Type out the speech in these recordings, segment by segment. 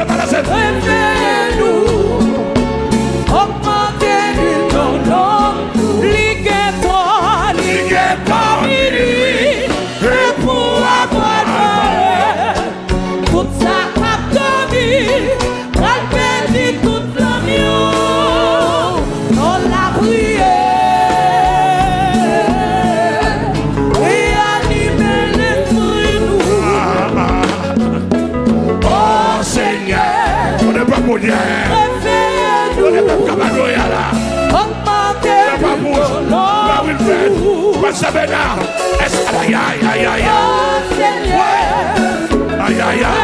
alabanza para aïe aïe aïe aïe aïe aïe aïe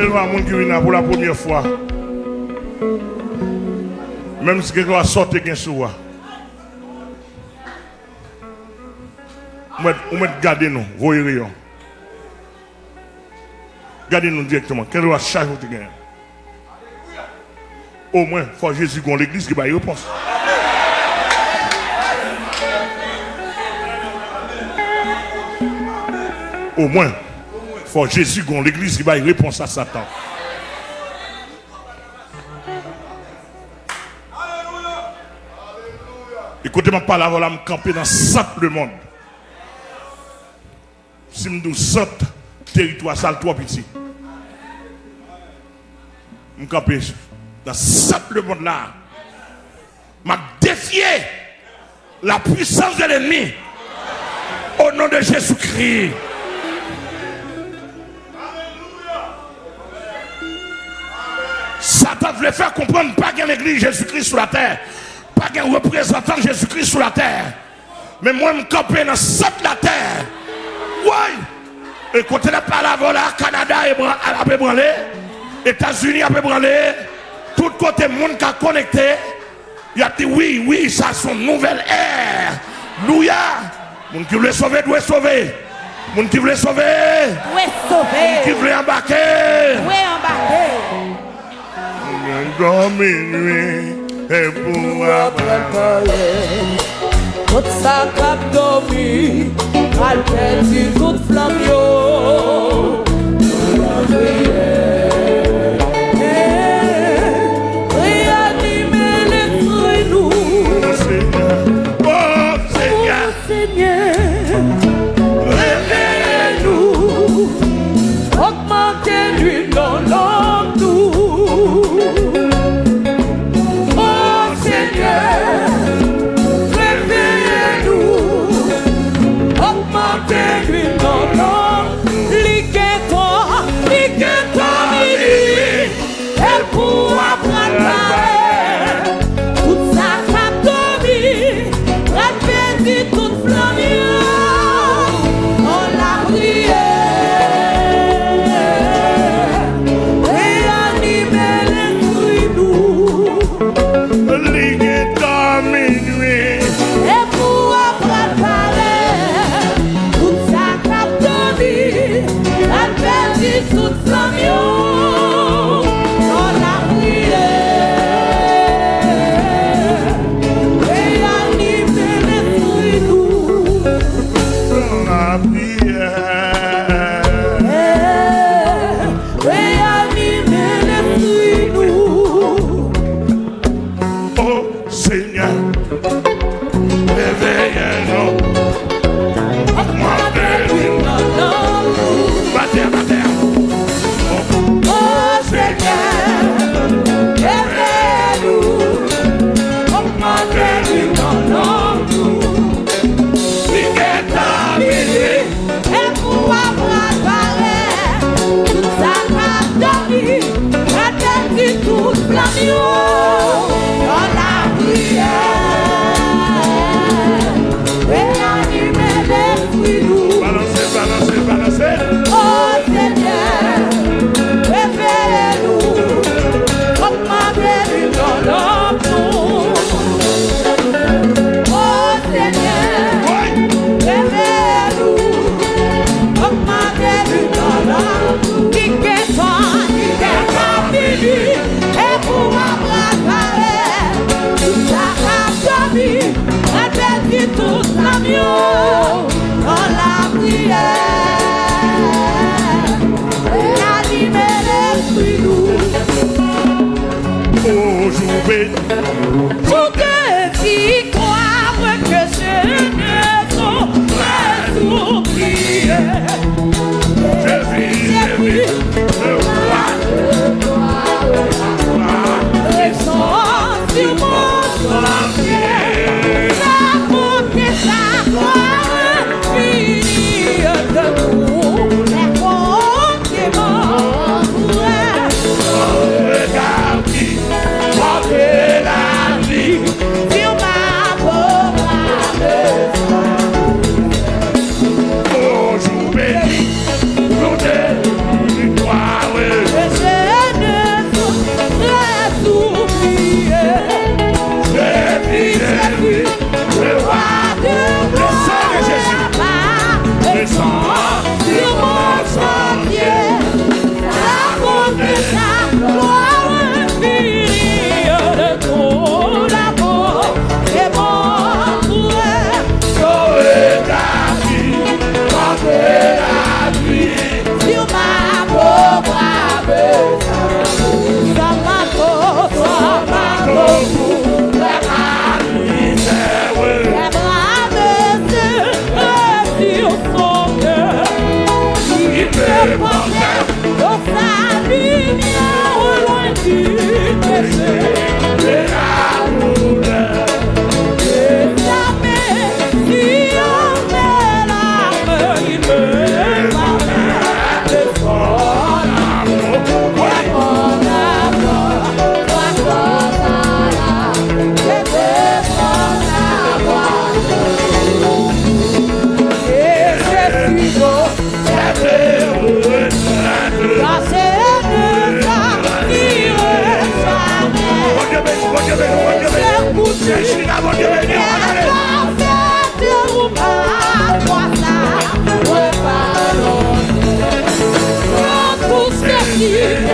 regardez quel monde qui pour la première fois. Même si quelqu'un sortir quelqu'un sous moi. Vous mettez garder nous, voyez. Gardez nous directement. Quel va charge vous gagner. Au moins, il faut Jésus qu'on l'église qui va y répondre. Au moins, faut Jésus qu'on l'église qui va y répondre à Satan. Écoutez ma parole, voilà, me camper dans simple monde. Si me dis territoire sale trop petit. Me camper dans simple monde là. M'a défié la puissance de l'ennemi au nom de Jésus-Christ. Satan voulait faire comprendre pas qu'il y a l'église Jésus-Christ sur la terre, pas qu'il y a un représentant Jésus-Christ sur la terre. Mais moi, je me camper dans cette la terre. Oui. Et quand on a parlé voilà, Canada a peu branlé, États-Unis a peu branlé, tout côté monde qui a connecté, il a dit oui, oui, ça c'est une nouvelle ère. Louia. Moun qui voulait sauver doit sauver. Moun qui voulait sauver, Où est qui sauvé? voulait embarquer. Kon minwe E pou apapare Kout sa kap domi Alpen di kout flam yo Kout flam yo. million Yeah.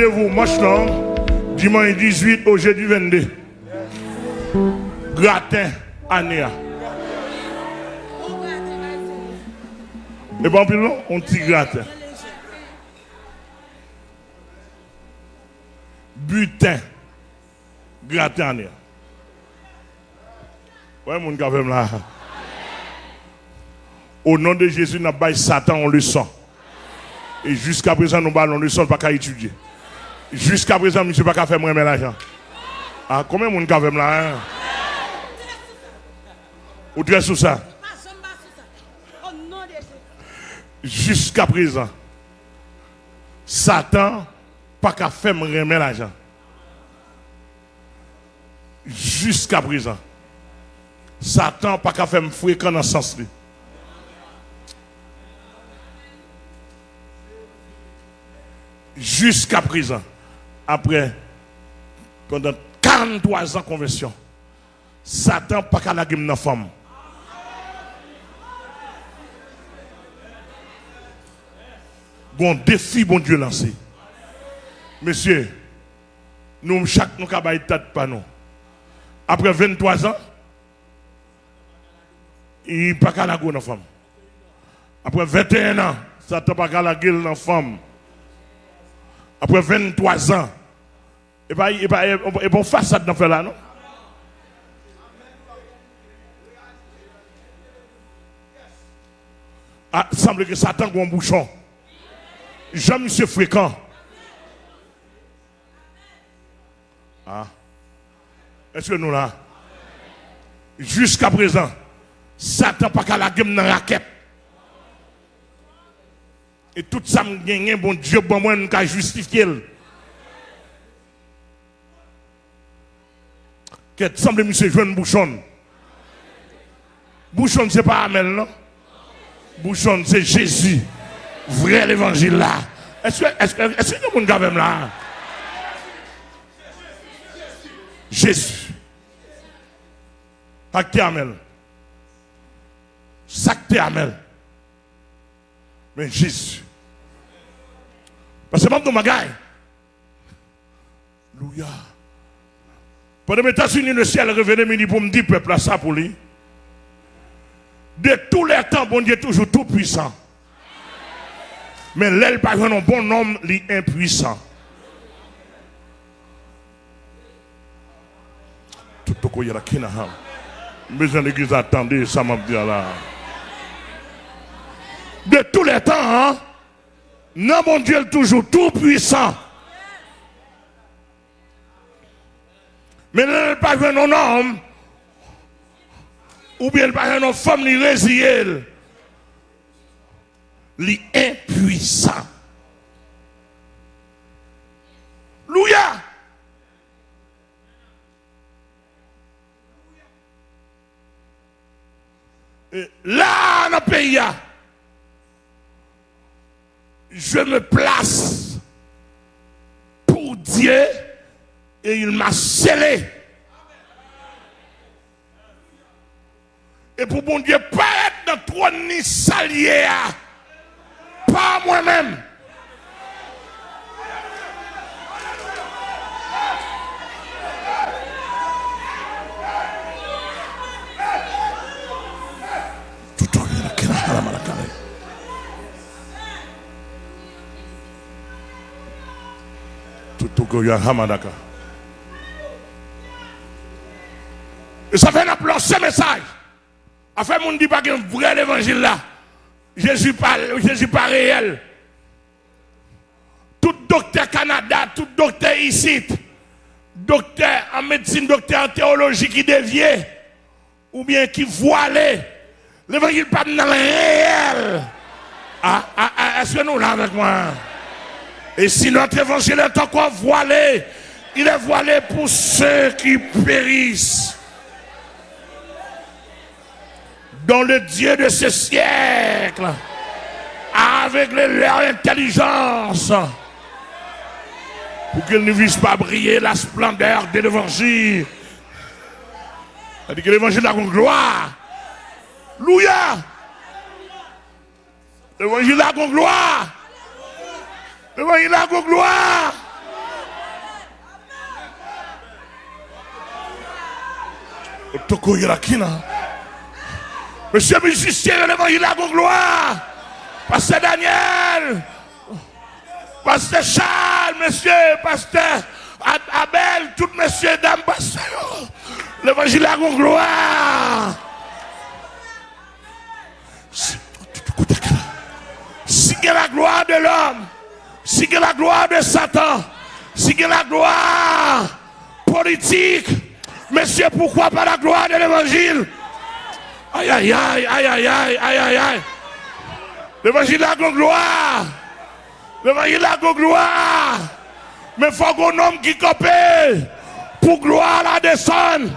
Rendez-vous, marche long, dimanche 18 au jeudi 22. Gratin, Anéa. Et bon, puis là, on petit gratin. Butin, gratin, Anéa. Ouais, mon gars, là. Au nom de Jésus, nous avons Satan, on le sent. Et jusqu'à présent, nous ballons le son, pas qu'à étudier. Jusqu'à présent, monsieur, pas faire l'argent. Ah, combien de monde a fait là? Ou très sous ça? Jusqu'à présent, Satan pas qu'à faire remettre l'argent. Jusqu'à présent, Satan pas qu'à faire fréquent dans ce sens-là. jusqu'à présent, après, pendant 43 ans de conversion, Satan pas qu'à la dans femme. Bon défi, bon Dieu lancé. Monsieur, nous, chaque nous avons tête pas nous. Après 23 ans, il pas qu'à la dans femme. Après 21 ans, Satan pas qu'à la gueule dans femme après 23 ans, et pas, et pas, et bon façade dans là, non? Ah, semble que Satan a un bouchon. Jean-Monsieur fréquent. Ah. Est-ce que nous là? Jusqu'à présent, Satan pas qu'à la game dans la raquette. Et tout ça me gagne, bon Dieu, bon moi, nous justifier. Qu'est-ce semble monsieur jeune bouchon. Bouchon, c'est pas Amel, non? Bouchon, c'est Jésus. Vrai l'évangile là. Est-ce que, est-ce que, est-ce que avez là? Jésus. Pas que Amel? Sac Amel. Mais Jésus. Parce que même dans ma Alléluia. Pendant les États-Unis, le ciel revenait pour me dire, peuple, ça pour lui. De tous les temps, bon Dieu est toujours tout puissant. Mais l'aile pas un bon homme, est impuissant. Tout le monde est là. Besoin l'église attendez, ça m'a dit là de tous les temps, hein? non, mon Dieu est toujours tout puissant. Mais n'est pas un homme, ou bien pas une femme, ni résiliée. Il est impuissant. Louia. Là, dans le pays, je me place pour Dieu et il m'a scellé. Et pour mon Dieu, pas être dans trois ni salier, pas moi-même. Ça fait un ce message. A fait mon dit pas qu'un vrai évangile là. Jésus pas, Jésus pas réel. Tout docteur Canada, tout docteur ici, docteur en médecine, docteur en théologie qui dévie, ou bien qui voilait, l'évangile pas dans le réel. Ah, ah, ah, est-ce que nous là avec moi? Et si notre évangile est encore voilé, il est voilé pour ceux qui périssent. le Dieu de ce siècle, avec leur intelligence, pour qu'ils ne puissent pas briller la splendeur de l'évangile. C'est-à-dire que l'évangile a une gloire. Louia! L'évangile a une gloire. L'évangile a une gloire. Toko yelakina. Monsieur musicien, l'évangile à gloire. Pasteur Daniel. Pasteur Charles, monsieur, pasteur Abel, tous messieurs, dames, pasteur. L'évangile à gloire. Si la gloire de l'homme, si la gloire de Satan, si la gloire politique, monsieur, pourquoi pas la gloire de l'évangile? Aïe, aïe, aïe, aïe, aïe, aïe, aïe, aïe, aïe. L'évangile a gloire. L'évangile a gloire. Mais faut qu'on homme qui copé pour gloire la descendre.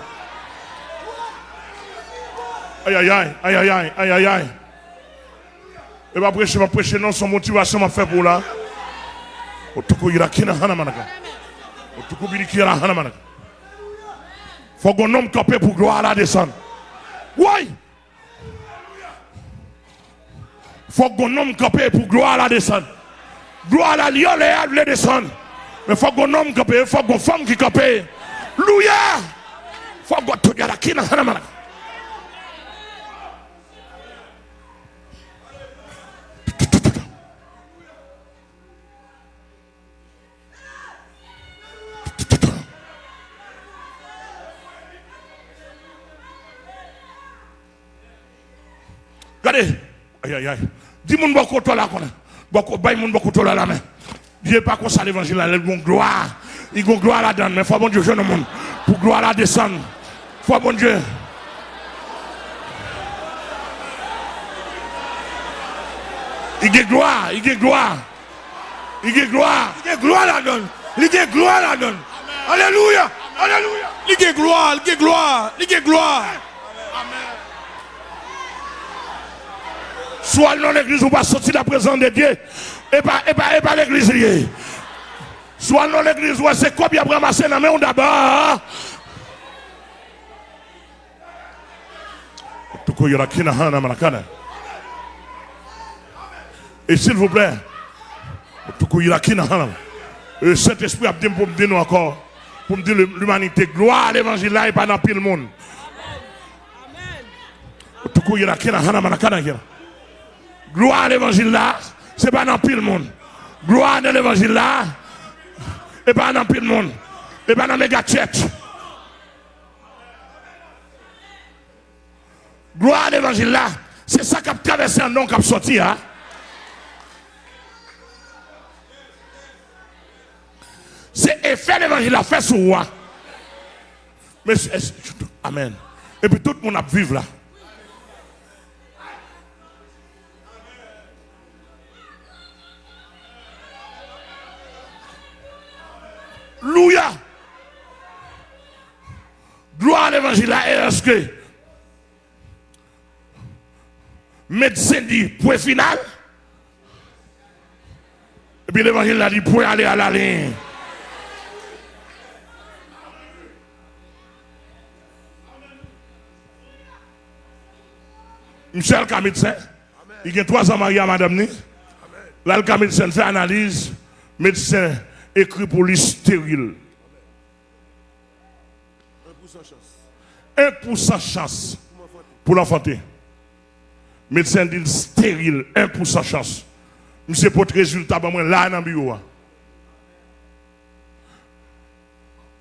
Aïe, aïe, aïe, aïe, aïe, aïe, aïe, aïe, aïe. Et va prêcher, va prêcher, non, son motivation m'a fait pour là. Otuko iraki na hana manaka. Otuko biriki na hana manaka. Faut qu'on homme copé pour gloire la descendre. Oui. Faut qu'on homme capé pour gloire la descendre. Gloire la lion, les descendre. Mais faut qu'on homme faut qu'on femme qui. Faut qu'on tout la kina hanamana. Regardez. Aïe, aïe, aïe. Ti moun boko tola konen. Boko bay moun boko tola la men. Diye pa kon sa l'evangil la, lèl gon gloa. I gon gloa la dan, men fwa bon Diyo jè nan moun. Pou gloa la desan. Fwa bon Diyo. I gen gloa, i gen gloa. I gen gloa. I gen gloa la dan. I gen gloa la dan. Aleluya, aleluya. I gen gloa, i gen gloa, i gen gloa. Soit dans l'église ou pas sortir de la présence de Dieu. Et pas, et pas, et pas l'église liée. Soit dans l'église ou c'est quoi bien ramasser dans la main d'abord? Et s'il vous plaît, le Saint-Esprit a dit pour me dire encore, pour me dire l'humanité, gloire à l'évangile là et pas dans le monde. Amen. Gloire à l'évangile là, c'est pas dans pile monde. Gloire à l'évangile là, et pas dans pile monde. Et pas dans méga tête. Gloire à l'évangile là, c'est ça qui a traversé un nom qui a sorti. Hein? C'est effet l'évangile a fait sur moi. Mais, amen. Et puis tout le monde a vivre là. Louya. Gloire à l'évangile, la RSK. Médecin dit point final. Et puis l'évangile a dit point aller à la ligne. Michel ka médecin. Il y a trois ans marié à madame. Là, le médecin fait analyse. Médecin écrit pour lui stérile. 1% chance pour l'enfanter. Médecin dit stérile, 1% chance. Monsieur pour le résultat, moi là dans le bureau.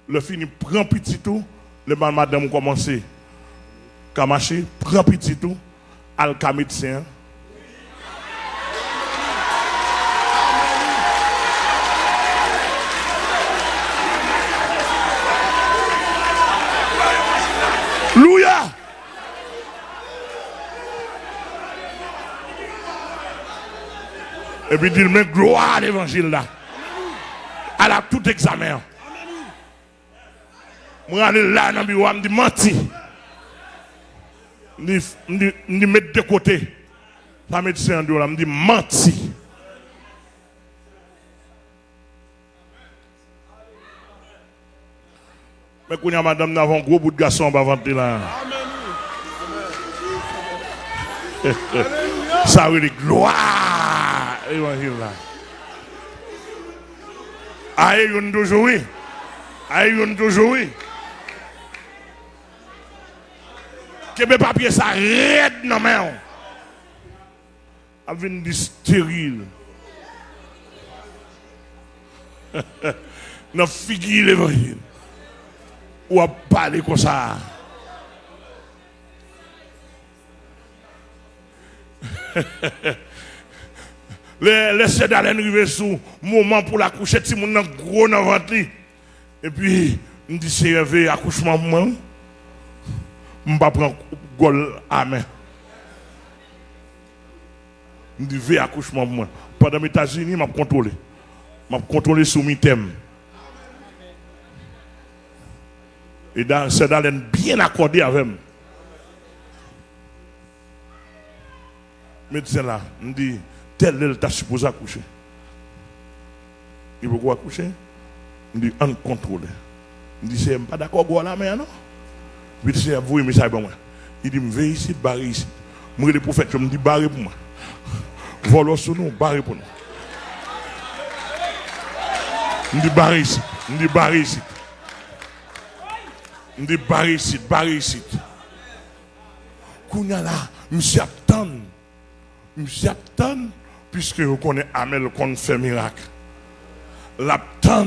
Le fini prend petit tout, le madame commence à marcher, prend petit tout, al médecin. Louia. Et puis dit, mais gloire à l'évangile là. À la tout examen. Moi, je là dans le bureau, je me dis, menti. Je me mettre de côté. Ça médecin en je me dis, menti. Mais quand y a madame, nous avons un gros bout de garçon va vendre là. Ça E yon viv la. A e yon doujoui. A e yon doujoui. Kebe papye sa red nan men yon. A vin di steril. Nan figi l'evangil. Ou ap pale kosa. Hehehe. Les sédales arrivent sous moment pour la coucher, si mon gros dans ventre. Et puis, dis, c'est un accouchement, moi. Je ne vais pas prendre gol à main. Je dis, veille accouchement, moi. Pendant les États-Unis, je contrôlé. Je contrôlé sous mes thèmes. Et c'est dans bien accordé avec moi. Médecin là, me dit, tel est t'a supposé accoucher. Il veut quoi accoucher? Je dis, on contrôle. Je dis, c'est pas d'accord avec la main, non? Je dis, vous, mais ça, moi. Il dit, vais ici, barre ici. Moi, le prophète, je me dis, barre pour moi. Volons sur nous, barre pour nous. Je dis, barre ici. Je dis, barre ici. Je dis, barre ici, barre ici. Kounya là, monsieur attend. Monsieur attend, puisque vous connaissez Amel qu'on fait miracle. L'attend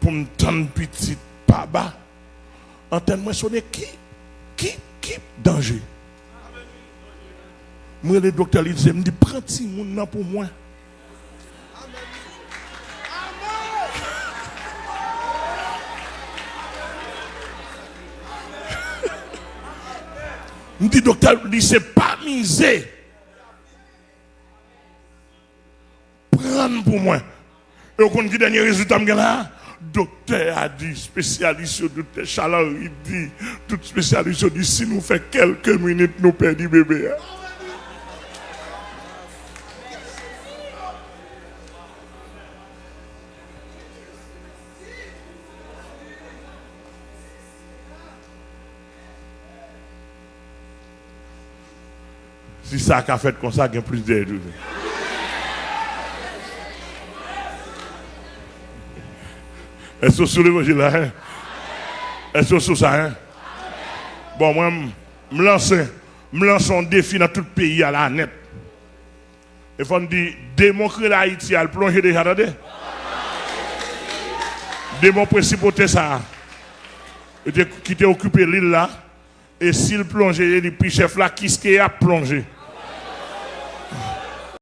pour me tendre petit papa. Entends-moi sonner qui Qui Qui Danger. Moi, le docteur, il dit, me dit, prends petit monde pour moi. Me dit, docteur, il dit, c'est pas misé. Pour moi. Et au compte dernier résultat, là, docteur a dit, spécialiste toute chaleur, il dit, tout spécialiste dit, si nous fait quelques minutes, nous perdons bébé. Si ça a fait comme ça, il y a plus d'aide. Est-ce que sur l'évangile là? Hein? Est-ce que sur ça? Hein? Bon, moi, je me lance, me lance un défi dans tout le pays à la net. Il faut dire, démontrer l'Haïti, elle plonge déjà dans des. Démon principauté ça. Qui t'a occupé l'île là? Et s'il plongeait, il dit, puis chef là, qui ce qui a plongé?